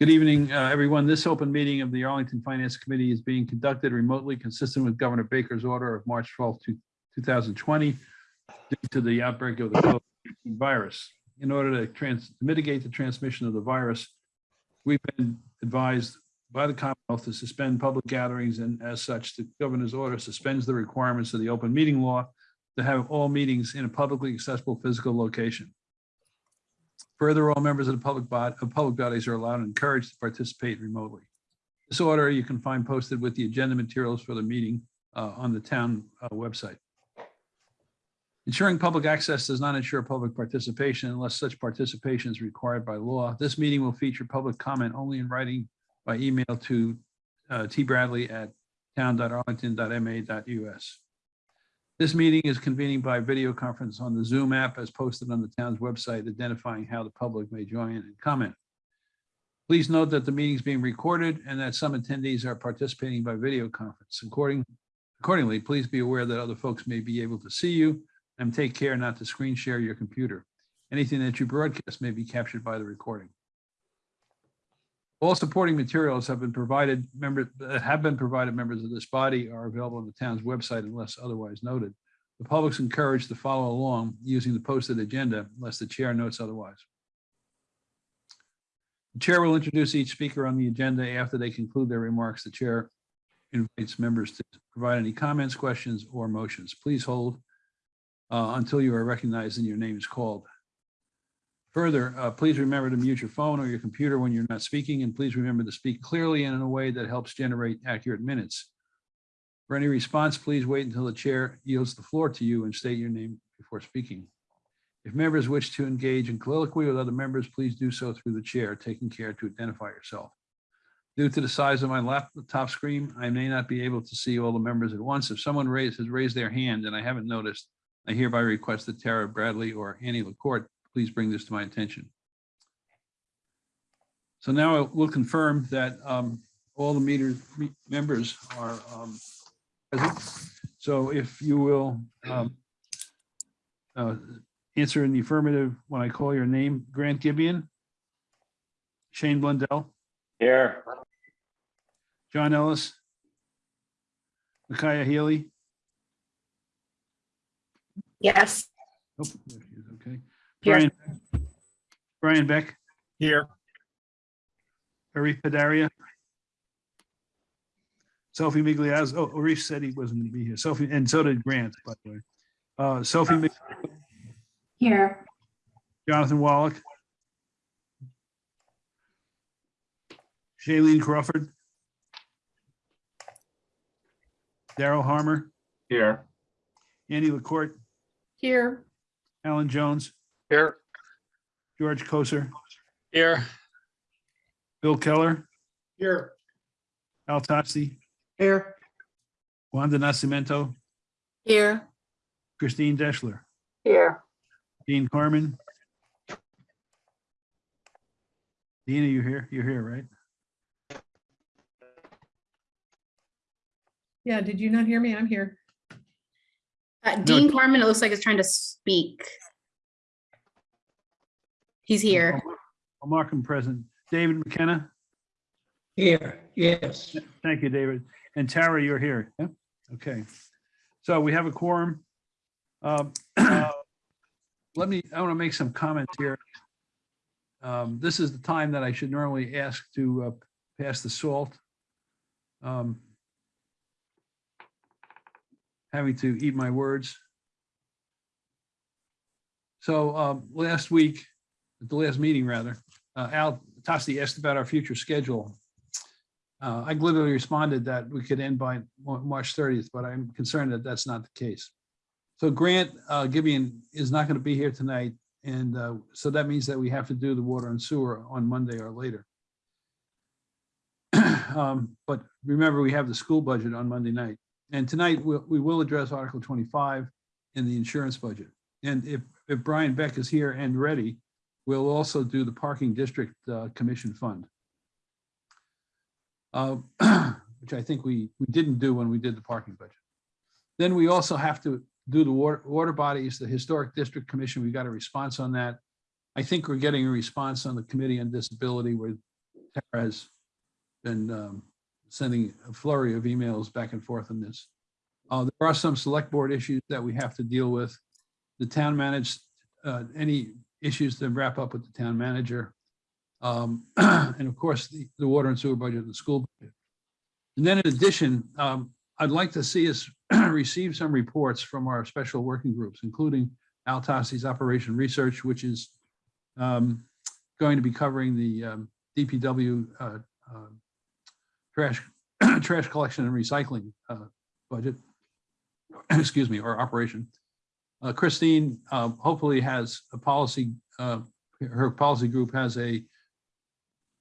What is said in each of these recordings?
Good evening, uh, everyone. This open meeting of the Arlington Finance Committee is being conducted remotely consistent with Governor Baker's order of March 12, 2020 due to the outbreak of the COVID-19 virus. In order to trans, to mitigate the transmission of the virus, we've been advised by the Commonwealth to suspend public gatherings and as such, the governor's order suspends the requirements of the open meeting law to have all meetings in a publicly accessible physical location. Further, all members of the public body, of public bodies are allowed and encouraged to participate remotely. This order you can find posted with the agenda materials for the meeting uh, on the town uh, website. Ensuring public access does not ensure public participation unless such participation is required by law. This meeting will feature public comment only in writing by email to uh, tbradley at town.arlington.ma.us. This meeting is convening by video conference on the Zoom app as posted on the town's website identifying how the public may join and comment. Please note that the meeting is being recorded and that some attendees are participating by video conference. According, accordingly, please be aware that other folks may be able to see you and take care not to screen share your computer. Anything that you broadcast may be captured by the recording. All supporting materials have been provided, member, that have been provided members of this body are available on the town's website unless otherwise noted. The public's encouraged to follow along using the posted agenda unless the chair notes otherwise. The chair will introduce each speaker on the agenda after they conclude their remarks. The chair invites members to provide any comments, questions, or motions. Please hold uh, until you are recognized and your name is called. Further, uh, please remember to mute your phone or your computer when you're not speaking, and please remember to speak clearly and in a way that helps generate accurate minutes. For any response, please wait until the chair yields the floor to you and state your name before speaking. If members wish to engage in colloquy with other members, please do so through the chair, taking care to identify yourself. Due to the size of my laptop screen, I may not be able to see all the members at once. If someone raised, has raised their hand and I haven't noticed, I hereby request that Tara Bradley or Annie LaCourt please bring this to my attention. So now we'll confirm that um, all the meter me- members are um, present. So if you will um, uh, answer in the affirmative when I call your name, Grant Gibeon, Shane Blundell, Here. John Ellis, Micaiah Healy. Yes, Oh, there she is, Okay. Here. Brian, Brian Beck, Here. Harry Padaria. Sophie Migliazzo, oh, Reese said he wasn't gonna be here. Sophie, and so did Grant, by the way. Uh, Sophie, Mig- here, Jonathan Wallach. Shailene Crawford. Daryl Harmer, Here. Annie LaCourt, here, Alan Jones, Here. George Koser, Here. Bill Keller, Here. Al Tosti, Here. Wanda Nascimento, here, Christine Deschler, here, Dean Carmen. Dean, are you here? You're here, right? Yeah, did you not hear me? I'm here. Uh, Dean Carmen, it looks like is trying to speak. He's here. I'll mark him present. David McKenna? Here, yes. Thank you, David. And Tara, you're here. Yeah, okay. So we have a quorum. Um, uh, Let me, I want to make some comments here. Um, This is the time that I should normally ask to uh, pass the salt. Um, Having to eat my words. So um, last week, at the last meeting rather, uh, Al Tosti asked about our future schedule. Uh, I glibly responded that we could end by March 30th, but I'm concerned that that's not the case. So Grant uh, Gibeon is not going to be here tonight. And uh, so that means that we have to do the water and sewer on Monday or later. Um, But remember, we have the school budget on Monday night. And tonight, we'll- we will address Article 25 in the insurance budget. And if, if Brian Beck is here and ready, we'll also do the Parking District uh, Commission Fund uh, which I think we, we didn't do when we did the parking budget. Then we also have to do the water, water bodies, the Historic District Commission, we got a response on that. I think we're getting a response on the Committee on Disability. We're Tara has been um, sending a flurry of emails back and forth on this. Uh, There are some select board issues that we have to deal with. The town managed, uh, any issues to wrap up with the town manager. Um, And of course, the, the water and sewer budget and the school. budget. And then in addition, um, I'd like to see us receive some reports from our special working groups, including Al Tosti's Operation Research, which is um, going to be covering the um, DPW uh, uh, trash, trash collection and recycling uh, budget, excuse me, or operation. Uh, Christine uh, hopefully has a policy, uh, her policy group has a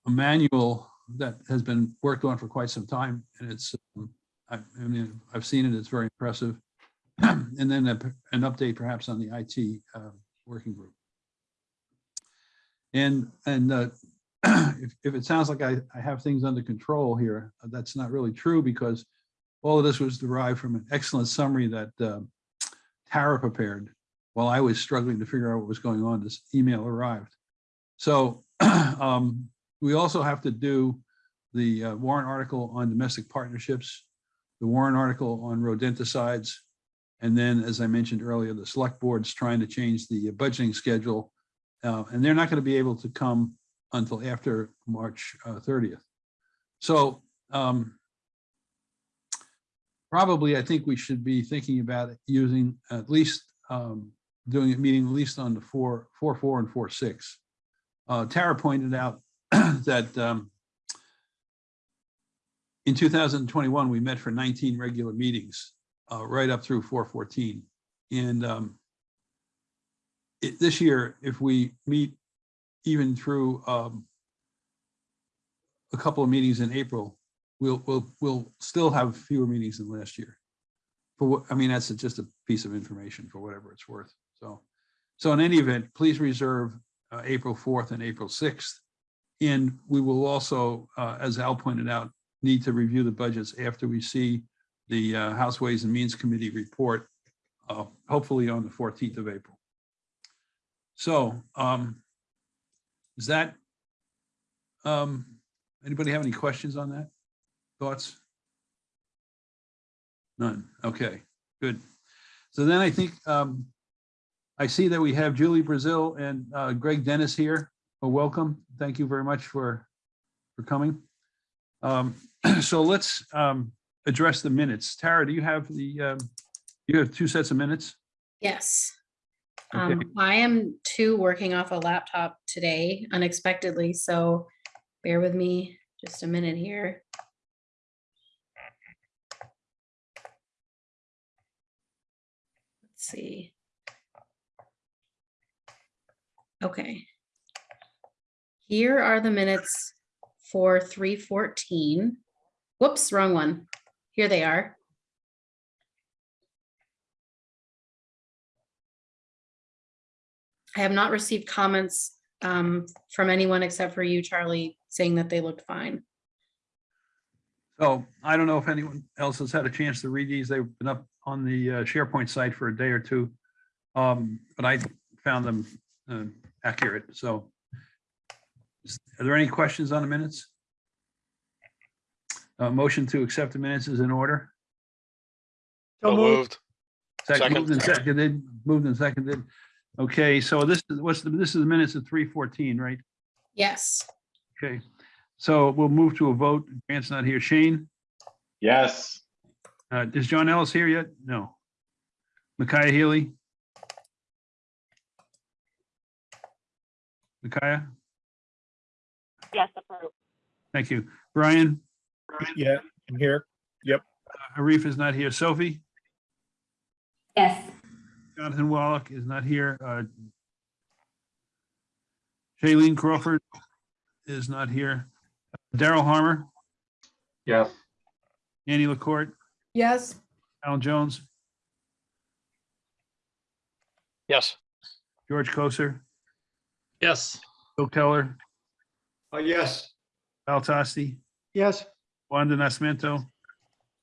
a manual that has been worked on for quite some time, and it's, um, I I mean, I've seen it, it's very impressive. And then a- an update perhaps on the IT uh, working group. And, and uh, if, if it sounds like I, I have things under control here, that's not really true because all of this was derived from an excellent summary that uh, Tara prepared while I was struggling to figure out what was going on. This email arrived. So um, we also have to do the uh, warrant article on domestic partnerships, the warrant article on rodenticides, and then, as I mentioned earlier, the select board's trying to change the budgeting schedule. uh, And they're not going to be able to come until after March uh, 30th. So um, probably, I think we should be thinking about using at least, um, doing a meeting at least on the four, four, four and four, six. Uh, Tara pointed out that um, in 2021, we met for 19 regular meetings, uh, right up through 414. And um, it- this year, if we meet even through um, a couple of meetings in April, we'll, we'll, we'll still have fewer meetings than last year. For what, I mean, that's just a piece of information for whatever it's worth. So, so in any event, please reserve uh, April 4th and April 6th. And we will also, uh, as Al pointed out, need to review the budgets after we see the uh, House Ways and Means Committee report, uh, hopefully on the 14th of April. So um, is that, um, anybody have any questions on that? Thoughts? None. Okay, good. So then I think um, I see that we have Julie Brazil and uh, Greg Dennis here. Well, welcome. Thank you very much for, for coming. Um, So let's um, address the minutes. Tara, do you have the, um, you have two sets of minutes? Yes. Okay. Um, I am too working off a laptop today unexpectedly, so bear with me just a minute here. See. Okay. Here are the minutes for three fourteen. Whoops, wrong one. Here they are. I have not received comments um, from anyone except for you, Charlie, saying that they looked fine. So I don't know if anyone else has had a chance to read these. They've been up on the uh, SharePoint site for a day or two. Um, But I found them uh, accurate, so. Are there any questions on the minutes? Uh, Motion to accept the minutes is in order. So moved. Second, Second. moved and seconded, moved and seconded. Okay, so this is, what's the, this is the minutes of three fourteen, right? Yes, Okay, so we'll move to a vote. Grant's not here. Shane, Yes. Uh, is John Ellis here yet? No. Micaiah Healy? Micaiah, Yes, approved. thank you. Brian, Yeah, I'm here. Yep. Arif is not here. Sophie? Yes. Jonathan Wallach is not here. Uh, Shailene Crawford is not here. Daryl Harmer, Yes. Annie LaCourt, Yes, Alan Jones, Yes. George Koser, Yes. Bill Keller, Uh, yes. Al Tosti, Yes. Wanda Nascimento,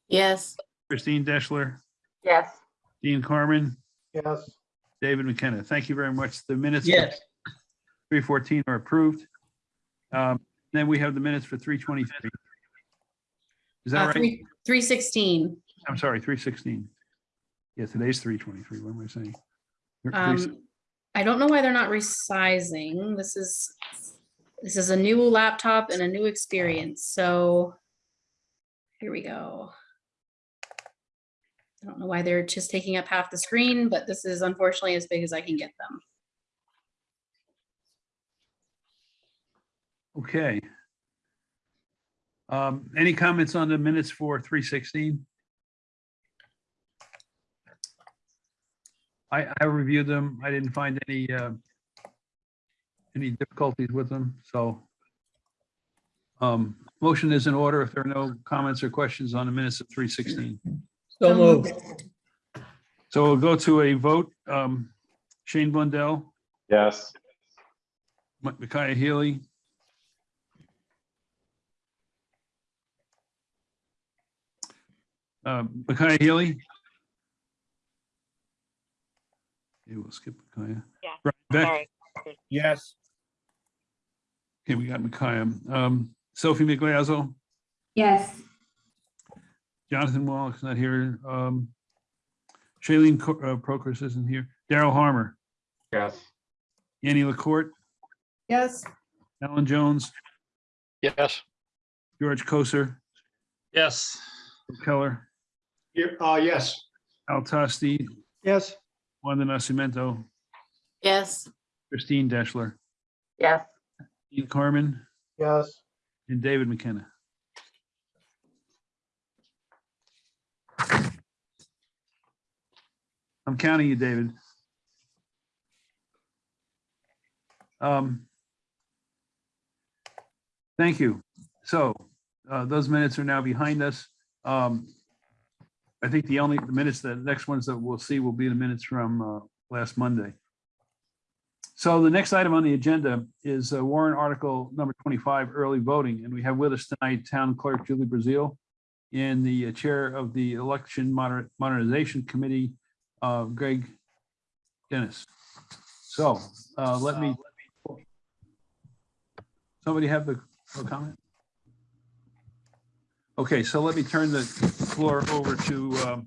Yes. Christine Deschler, Yes. Dean Carmen, Yes. David McKenna. Thank you very much. The minutes. yes, Three fourteen are approved. Um, Then we have the minutes for three twenty-three. Is that Uh, right? three, three sixteen. I'm sorry, three sixteen. Yeah, today's three twenty-three. What am I saying? Um, I don't know why they're not resizing. This is, this is a new laptop and a new experience, so here we go. I don't know why they're just taking up half the screen, but this is unfortunately as big as I can get them. Okay. Um, any comments on the minutes for three sixteen? I, I reviewed them. I didn't find any, uh, any difficulties with them, so. Um, motion is in order if there are no comments or questions on the minutes of three sixteen. So moved. So we'll go to a vote. Um, Shane Blundell, Yes. Mi- Micaiah Healy. Um, Micaiah Healy. Okay, we'll skip Micaiah. Yeah, Brian Beck. sorry. Yes. Okay, we got Micaiah. Um, Sophie Migliazzo, Yes. Jonathan Wallach's not here. Um, Shailene Co- uh, Prochus isn't here. Daryl Harmer, Yes. Annie LaCourt, Yes, Alan Jones, Yes. George Koser, Yes. Keller, Here, uh, yes. Al Tosti, Yes. Wanda Nascimento, Yes. Christine Deschler, Yes. Dean Carmen, Yes. and David McKenna. I'm counting you, David. Um, Thank you. So uh, those minutes are now behind us. Um, I think the only the minutes, the next ones that we'll see will be the minutes from uh, last Monday. So the next item on the agenda is uh, warrant article number 25, early voting. And we have with us tonight Town Clerk Julie Brazil and the uh, Chair of the Election Moder- Modernization Committee, uh, Greg Dennis. So uh, let me, somebody have the comment? Okay, so let me turn the floor over to um,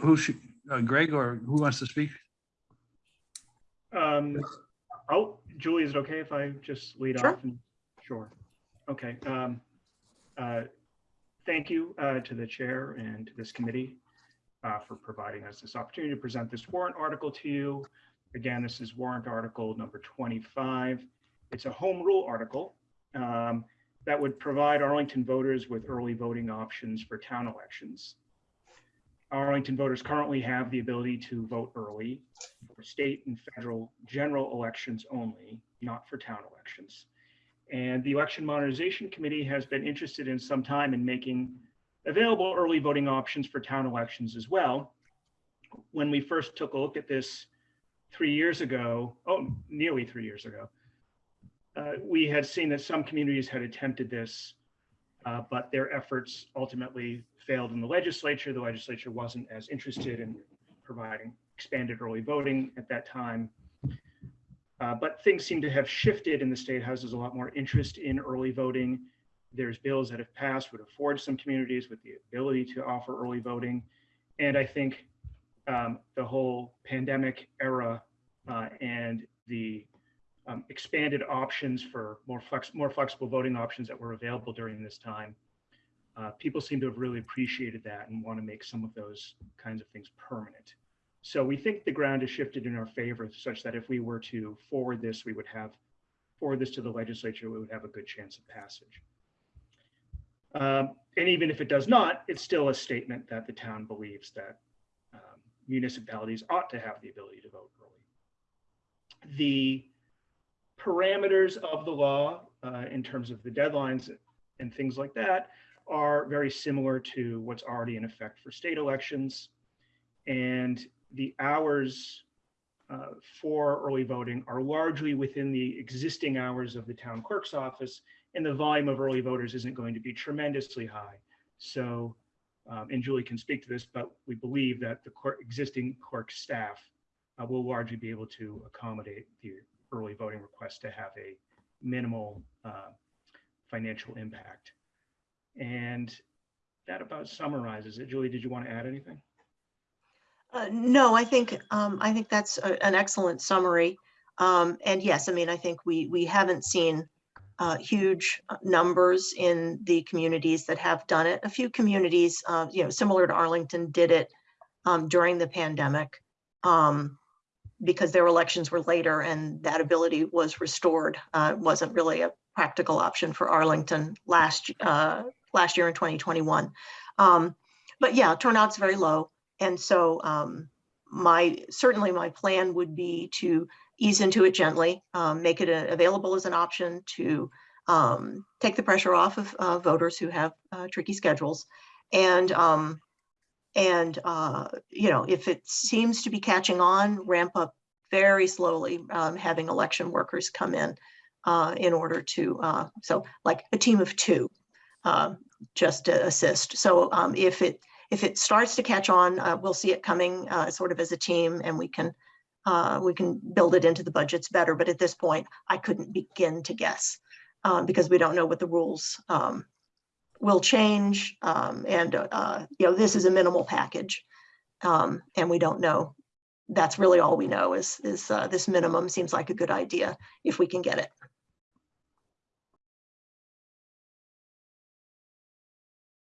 who should, uh, Greg or who wants to speak? Um, oh, Julie, is it okay if I just lead Sure. off? and- Sure. Okay. Um, uh, thank you, uh, to the chair and to this committee, uh, for providing us this opportunity to present this warrant article to you. Again, this is warrant article number 25. It's a home rule article, um, that would provide Arlington voters with early voting options for town elections. Arlington voters currently have the ability to vote early for state and federal general elections only, not for town elections. And the Election Modernization Committee has been interested in some time in making available early voting options for town elections as well. When we first took a look at this three years ago, oh, nearly three years ago, uh, we had seen that some communities had attempted this, uh, but their efforts ultimately failed in the legislature. The legislature wasn't as interested in providing expanded early voting at that time. Uh, but things seem to have shifted in the state house. There's a lot more interest in early voting. There's bills that have passed would afford some communities with the ability to offer early voting. And I think um, the whole pandemic era uh, and the um, expanded options for more flex, more flexible voting options that were available during this time. Uh, people seem to have really appreciated that and want to make some of those kinds of things permanent. So we think the ground has shifted in our favor such that if we were to forward this, we would have forward this to the legislature, we would have a good chance of passage. Um, and even if it does not, it's still a statement that the town believes that um, municipalities ought to have the ability to vote early. The parameters of the law uh, in terms of the deadlines and things like that are very similar to what's already in effect for state elections. And the hours uh, for early voting are largely within the existing hours of the town clerk's office, and the volume of early voters isn't going to be tremendously high. So, um, and Julie can speak to this, but we believe that the clerk, existing clerk staff uh, will largely be able to accommodate the early voting request to have a minimal uh, financial impact. And that about summarizes it. Julie, did you want to add anything? Uh, No, I think, um, I think that's a- an excellent summary. Um, And yes, I mean, I think we, we haven't seen uh, huge uh, numbers in the communities that have done it. A few communities, uh, you know, similar to Arlington, did it um, during the pandemic um, because their elections were later and that ability was restored. Uh, Wasn't really a practical option for Arlington last, uh, last year in 2021. Um, But yeah, turnout's very low. And so um, my, certainly my plan would be to ease into it gently, um, make it a- available as an option to um, take the pressure off of uh, voters who have uh, tricky schedules. And, um, and, uh, you know, if it seems to be catching on, ramp up very slowly, um, having election workers come in uh, in order to, uh, so like a team of two, uh, just to assist. So um, if it, if it starts to catch on, uh, we'll see it coming uh, sort of as a team and we can uh, we can build it into the budgets better. But at this point, I couldn't begin to guess uh, because we don't know what the rules um, will change. Um, and, uh, you know, this is a minimal package. Um, and we don't know. That's really all we know is, is uh, this minimum seems like a good idea if we can get it.